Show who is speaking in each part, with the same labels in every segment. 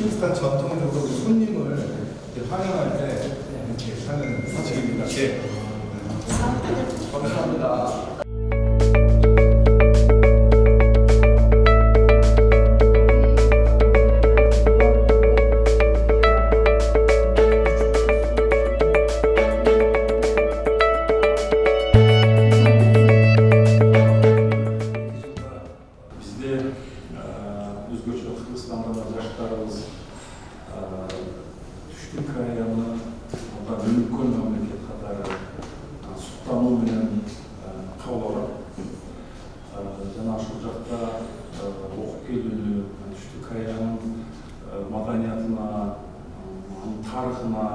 Speaker 1: 키르기스탄 전통적으로 손님을 이렇게 환영할 때 이렇게 하는 사실입니다. 예. 감
Speaker 2: кыргызстанда жаштарыбыз түштүк кореяны өнүккөн мамлекет катары суктануу менен кабыл алат жана ушул жакта окуп келүүнү түштүк кореянын маданиятына тарыхына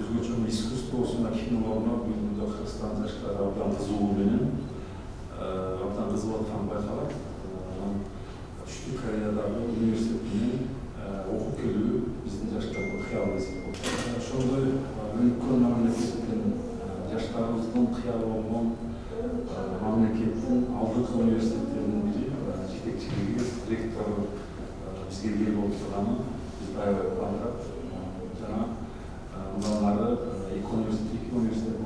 Speaker 2: өзгөчө искусствосуна кинолоруна бүгүнкү кыргызстан жаштары абдан кызыгуу менен абдан кызыгып атканы байкалат түштүк кореядагы университетинен окуп келүү биздин жаштардын кыялы эсеп болот ошондой өнүккөн мамлекеттин жаштарыбыздын кыялы болгон мамлекеттин алдыңкы университеттеринин бири жетекчилиги ректору бизге ээ болуп турганы бизди аябай кубандырат жана мындан ары эки университет эки университеттин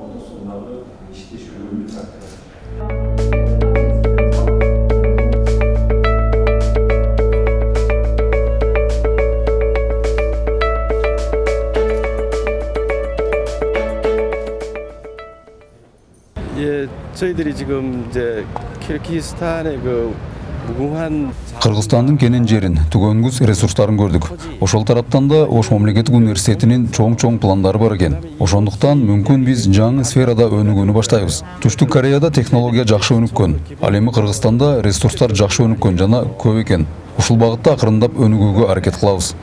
Speaker 3: 예, 저희들이 지금 이제 키르기스탄의 그 무궁한
Speaker 4: кыргызстандын кенен жерин түгөнгүс ресурстарын көрдүк ошол тараптан да ош мамлекеттик университетинин чоң чоң пландары бар экен ошондуктан мүмкүн биз жаңы сферада өнүгүүнү баштайбыз түштүк кореяда технология жакшы өнүккөн ал эми кыргызстанда ресурстар жакшы өнүккөн жана көп экен ушул багытта акырындап өнүгүүгө аракет кылабыз